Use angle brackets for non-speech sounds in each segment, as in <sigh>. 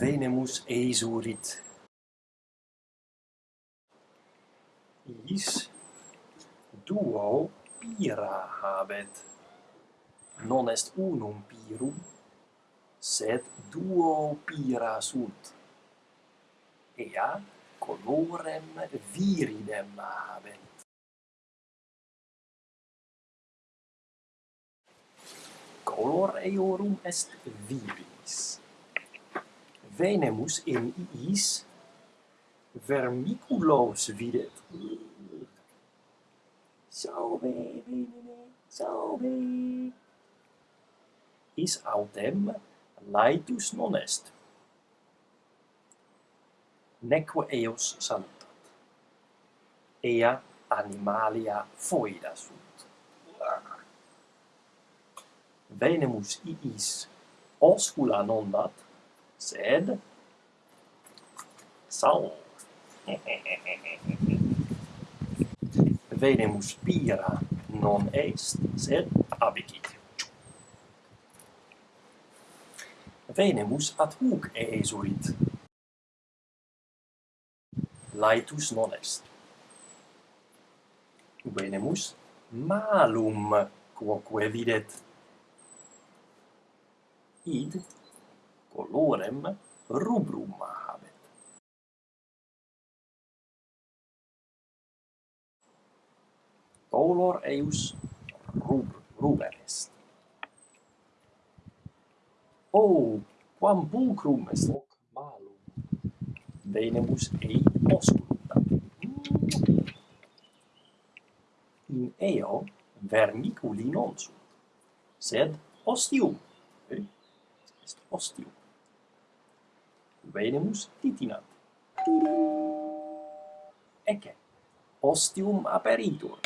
venemus eisurit. Is duo pira habet. Non est unum pirum, sed duo pira sunt. Ea colorem viridem habet. Color eorum est viris venemus in iis vermiculos videt. Salve, venene, salve. Is autem laetus non est. Neque eos salutat. Ea animalia foida sunt. Venemus iis oscula non dat, sed? Sal <laughs> venemus spira non est sed abicit venemus ad hoc esuit. Laetus non est. Venemus malum quoque videt. Id colorem rubrum habet. Color eius rub, ruber est. O, quam pulcrum est hoc malum, venemus ei osculta. In eo vermiculi non sunt, sed ostium. Eh? Est ostium venimus titinat. Ecce, ostium aperitur.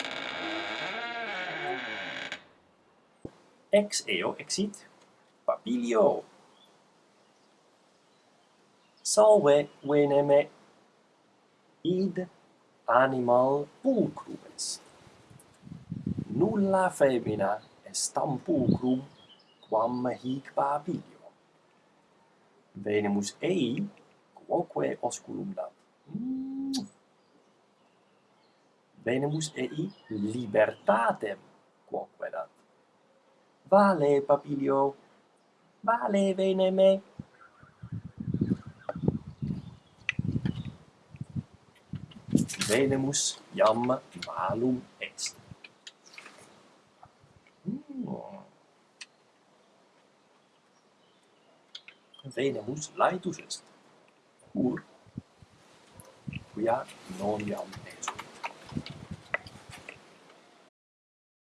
Ex eo exit papilio. Salve veneme id animal pulcrum est. Nulla femina est tam pulcrum quam hic papilio venemus ei quoque osculumdat. Mm. Venemus ei libertatem quoque dat. Vale, papilio, vale, veneme. Venemus iam malum est. venemus laetus est, cur, quia non iam est.